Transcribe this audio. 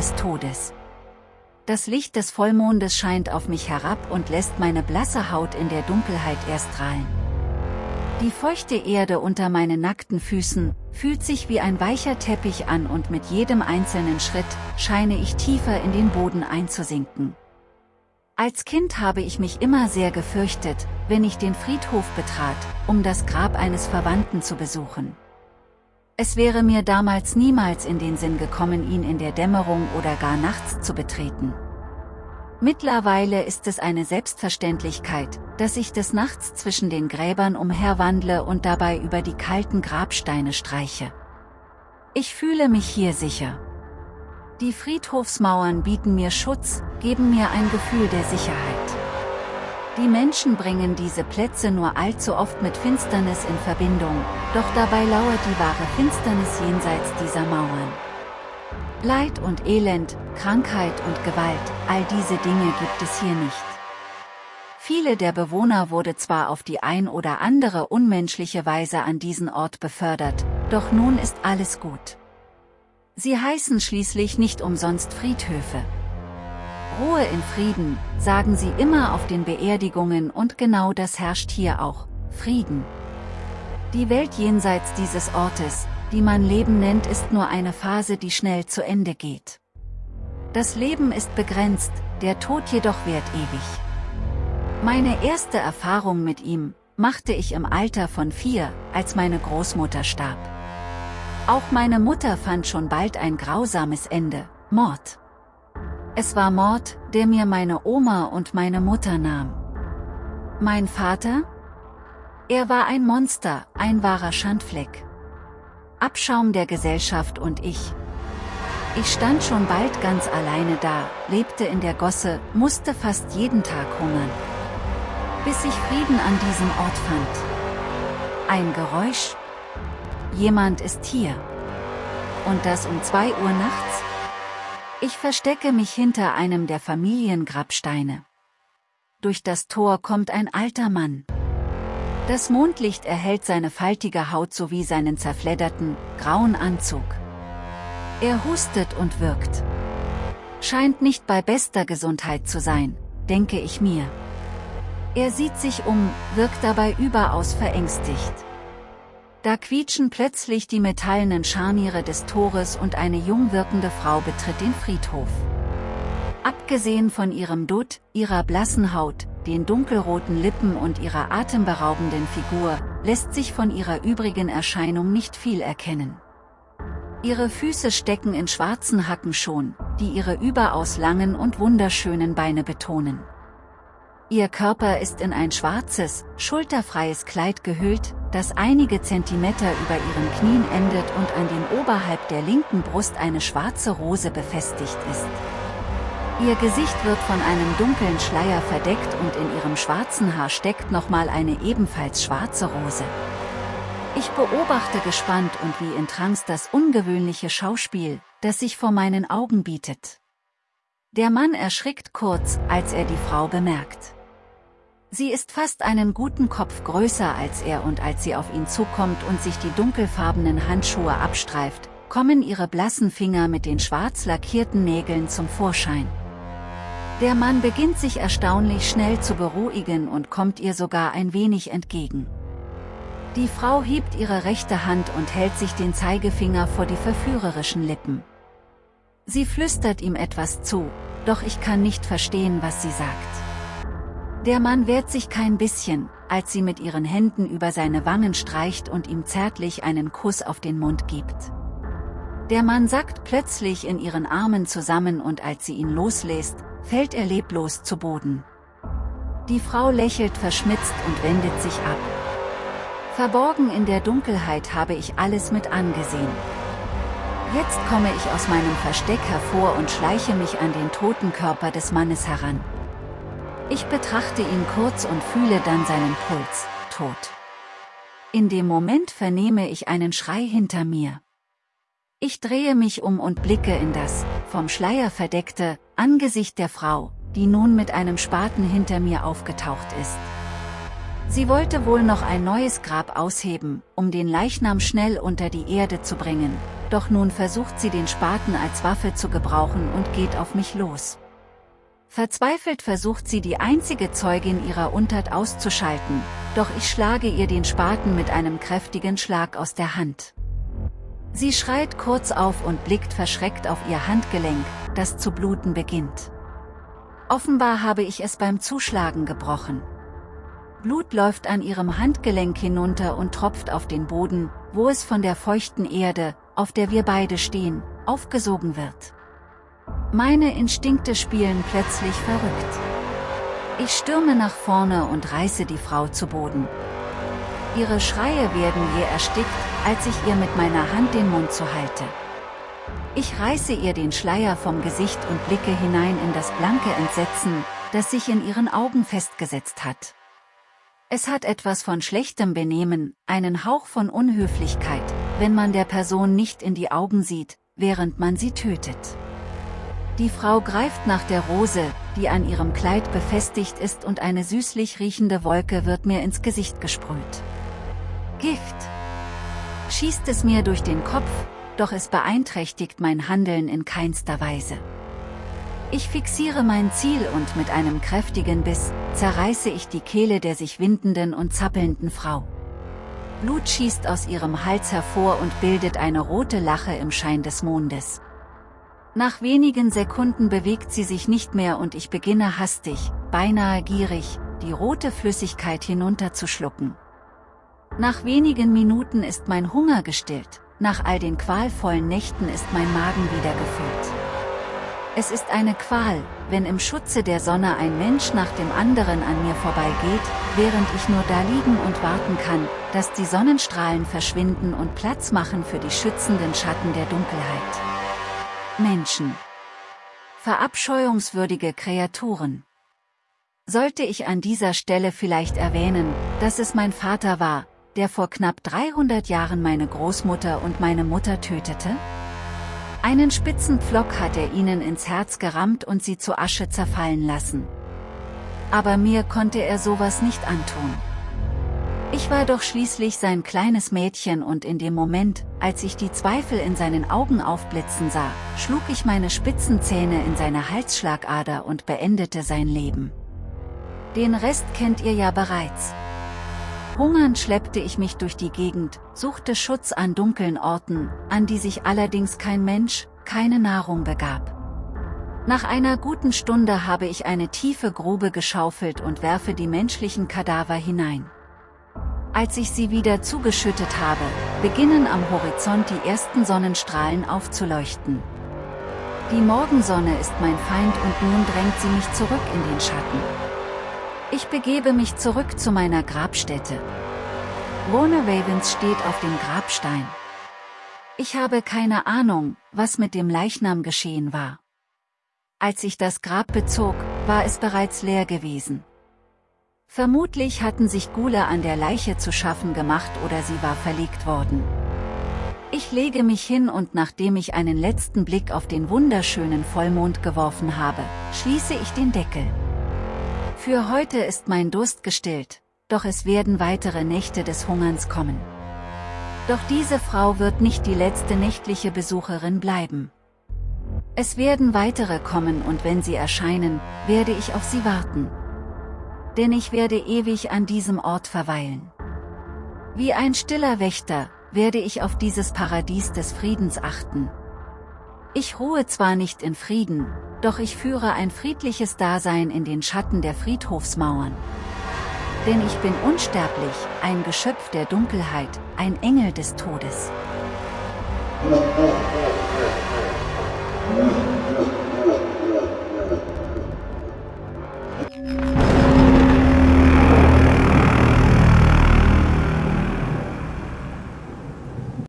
des Todes. Das Licht des Vollmondes scheint auf mich herab und lässt meine blasse Haut in der Dunkelheit erstrahlen. Die feuchte Erde unter meinen nackten Füßen, fühlt sich wie ein weicher Teppich an und mit jedem einzelnen Schritt, scheine ich tiefer in den Boden einzusinken. Als Kind habe ich mich immer sehr gefürchtet, wenn ich den Friedhof betrat, um das Grab eines Verwandten zu besuchen. Es wäre mir damals niemals in den Sinn gekommen ihn in der Dämmerung oder gar nachts zu betreten. Mittlerweile ist es eine Selbstverständlichkeit, dass ich des Nachts zwischen den Gräbern umherwandle und dabei über die kalten Grabsteine streiche. Ich fühle mich hier sicher. Die Friedhofsmauern bieten mir Schutz, geben mir ein Gefühl der Sicherheit. Die Menschen bringen diese Plätze nur allzu oft mit Finsternis in Verbindung, doch dabei lauert die wahre Finsternis jenseits dieser Mauern. Leid und Elend, Krankheit und Gewalt, all diese Dinge gibt es hier nicht. Viele der Bewohner wurde zwar auf die ein oder andere unmenschliche Weise an diesen Ort befördert, doch nun ist alles gut. Sie heißen schließlich nicht umsonst Friedhöfe. Ruhe in Frieden, sagen sie immer auf den Beerdigungen und genau das herrscht hier auch, Frieden. Die Welt jenseits dieses Ortes, die man Leben nennt ist nur eine Phase die schnell zu Ende geht. Das Leben ist begrenzt, der Tod jedoch währt ewig. Meine erste Erfahrung mit ihm, machte ich im Alter von vier, als meine Großmutter starb. Auch meine Mutter fand schon bald ein grausames Ende, Mord. Es war Mord, der mir meine Oma und meine Mutter nahm. Mein Vater? Er war ein Monster, ein wahrer Schandfleck. Abschaum der Gesellschaft und ich. Ich stand schon bald ganz alleine da, lebte in der Gosse, musste fast jeden Tag hungern. Bis ich Frieden an diesem Ort fand. Ein Geräusch? Jemand ist hier. Und das um zwei Uhr nachts? Ich verstecke mich hinter einem der Familiengrabsteine. Durch das Tor kommt ein alter Mann. Das Mondlicht erhält seine faltige Haut sowie seinen zerfledderten, grauen Anzug. Er hustet und wirkt. Scheint nicht bei bester Gesundheit zu sein, denke ich mir. Er sieht sich um, wirkt dabei überaus verängstigt. Da quietschen plötzlich die metallenen Scharniere des Tores und eine jung wirkende Frau betritt den Friedhof. Abgesehen von ihrem Dutt, ihrer blassen Haut, den dunkelroten Lippen und ihrer atemberaubenden Figur, lässt sich von ihrer übrigen Erscheinung nicht viel erkennen. Ihre Füße stecken in schwarzen Hackenschuhen, die ihre überaus langen und wunderschönen Beine betonen. Ihr Körper ist in ein schwarzes, schulterfreies Kleid gehüllt, das einige Zentimeter über ihren Knien endet und an dem oberhalb der linken Brust eine schwarze Rose befestigt ist. Ihr Gesicht wird von einem dunklen Schleier verdeckt und in ihrem schwarzen Haar steckt nochmal eine ebenfalls schwarze Rose. Ich beobachte gespannt und wie in Trance das ungewöhnliche Schauspiel, das sich vor meinen Augen bietet. Der Mann erschrickt kurz, als er die Frau bemerkt. Sie ist fast einen guten Kopf größer als er und als sie auf ihn zukommt und sich die dunkelfarbenen Handschuhe abstreift, kommen ihre blassen Finger mit den schwarz lackierten Nägeln zum Vorschein. Der Mann beginnt sich erstaunlich schnell zu beruhigen und kommt ihr sogar ein wenig entgegen. Die Frau hebt ihre rechte Hand und hält sich den Zeigefinger vor die verführerischen Lippen. Sie flüstert ihm etwas zu, doch ich kann nicht verstehen, was sie sagt. Der Mann wehrt sich kein bisschen, als sie mit ihren Händen über seine Wangen streicht und ihm zärtlich einen Kuss auf den Mund gibt. Der Mann sackt plötzlich in ihren Armen zusammen und als sie ihn loslässt, fällt er leblos zu Boden. Die Frau lächelt verschmitzt und wendet sich ab. Verborgen in der Dunkelheit habe ich alles mit angesehen. Jetzt komme ich aus meinem Versteck hervor und schleiche mich an den toten Körper des Mannes heran. Ich betrachte ihn kurz und fühle dann seinen Puls, tot. In dem Moment vernehme ich einen Schrei hinter mir. Ich drehe mich um und blicke in das, vom Schleier verdeckte, Angesicht der Frau, die nun mit einem Spaten hinter mir aufgetaucht ist. Sie wollte wohl noch ein neues Grab ausheben, um den Leichnam schnell unter die Erde zu bringen, doch nun versucht sie den Spaten als Waffe zu gebrauchen und geht auf mich los. Verzweifelt versucht sie die einzige Zeugin ihrer Untat auszuschalten, doch ich schlage ihr den Spaten mit einem kräftigen Schlag aus der Hand. Sie schreit kurz auf und blickt verschreckt auf ihr Handgelenk, das zu bluten beginnt. Offenbar habe ich es beim Zuschlagen gebrochen. Blut läuft an ihrem Handgelenk hinunter und tropft auf den Boden, wo es von der feuchten Erde, auf der wir beide stehen, aufgesogen wird. Meine Instinkte spielen plötzlich verrückt. Ich stürme nach vorne und reiße die Frau zu Boden. Ihre Schreie werden je erstickt, als ich ihr mit meiner Hand den Mund zuhalte. Ich reiße ihr den Schleier vom Gesicht und blicke hinein in das blanke Entsetzen, das sich in ihren Augen festgesetzt hat. Es hat etwas von schlechtem Benehmen, einen Hauch von Unhöflichkeit, wenn man der Person nicht in die Augen sieht, während man sie tötet. Die Frau greift nach der Rose, die an ihrem Kleid befestigt ist und eine süßlich riechende Wolke wird mir ins Gesicht gesprüht. Gift! Schießt es mir durch den Kopf, doch es beeinträchtigt mein Handeln in keinster Weise. Ich fixiere mein Ziel und mit einem kräftigen Biss, zerreiße ich die Kehle der sich windenden und zappelnden Frau. Blut schießt aus ihrem Hals hervor und bildet eine rote Lache im Schein des Mondes. Nach wenigen Sekunden bewegt sie sich nicht mehr und ich beginne hastig, beinahe gierig, die rote Flüssigkeit hinunterzuschlucken. Nach wenigen Minuten ist mein Hunger gestillt, nach all den qualvollen Nächten ist mein Magen wieder gefüllt. Es ist eine Qual, wenn im Schutze der Sonne ein Mensch nach dem anderen an mir vorbeigeht, während ich nur da liegen und warten kann, dass die Sonnenstrahlen verschwinden und Platz machen für die schützenden Schatten der Dunkelheit. Menschen. Verabscheuungswürdige Kreaturen. Sollte ich an dieser Stelle vielleicht erwähnen, dass es mein Vater war, der vor knapp 300 Jahren meine Großmutter und meine Mutter tötete? Einen spitzen Pflock hat er ihnen ins Herz gerammt und sie zu Asche zerfallen lassen. Aber mir konnte er sowas nicht antun. Ich war doch schließlich sein kleines Mädchen und in dem Moment, als ich die Zweifel in seinen Augen aufblitzen sah, schlug ich meine spitzen Zähne in seine Halsschlagader und beendete sein Leben. Den Rest kennt ihr ja bereits. Hungernd schleppte ich mich durch die Gegend, suchte Schutz an dunklen Orten, an die sich allerdings kein Mensch, keine Nahrung begab. Nach einer guten Stunde habe ich eine tiefe Grube geschaufelt und werfe die menschlichen Kadaver hinein. Als ich sie wieder zugeschüttet habe, beginnen am Horizont die ersten Sonnenstrahlen aufzuleuchten. Die Morgensonne ist mein Feind und nun drängt sie mich zurück in den Schatten. Ich begebe mich zurück zu meiner Grabstätte. Warner Ravens steht auf dem Grabstein. Ich habe keine Ahnung, was mit dem Leichnam geschehen war. Als ich das Grab bezog, war es bereits leer gewesen. Vermutlich hatten sich Gule an der Leiche zu schaffen gemacht oder sie war verlegt worden. Ich lege mich hin und nachdem ich einen letzten Blick auf den wunderschönen Vollmond geworfen habe, schließe ich den Deckel. Für heute ist mein Durst gestillt, doch es werden weitere Nächte des Hungerns kommen. Doch diese Frau wird nicht die letzte nächtliche Besucherin bleiben. Es werden weitere kommen und wenn sie erscheinen, werde ich auf sie warten denn ich werde ewig an diesem Ort verweilen. Wie ein stiller Wächter, werde ich auf dieses Paradies des Friedens achten. Ich ruhe zwar nicht in Frieden, doch ich führe ein friedliches Dasein in den Schatten der Friedhofsmauern. Denn ich bin unsterblich, ein Geschöpf der Dunkelheit, ein Engel des Todes.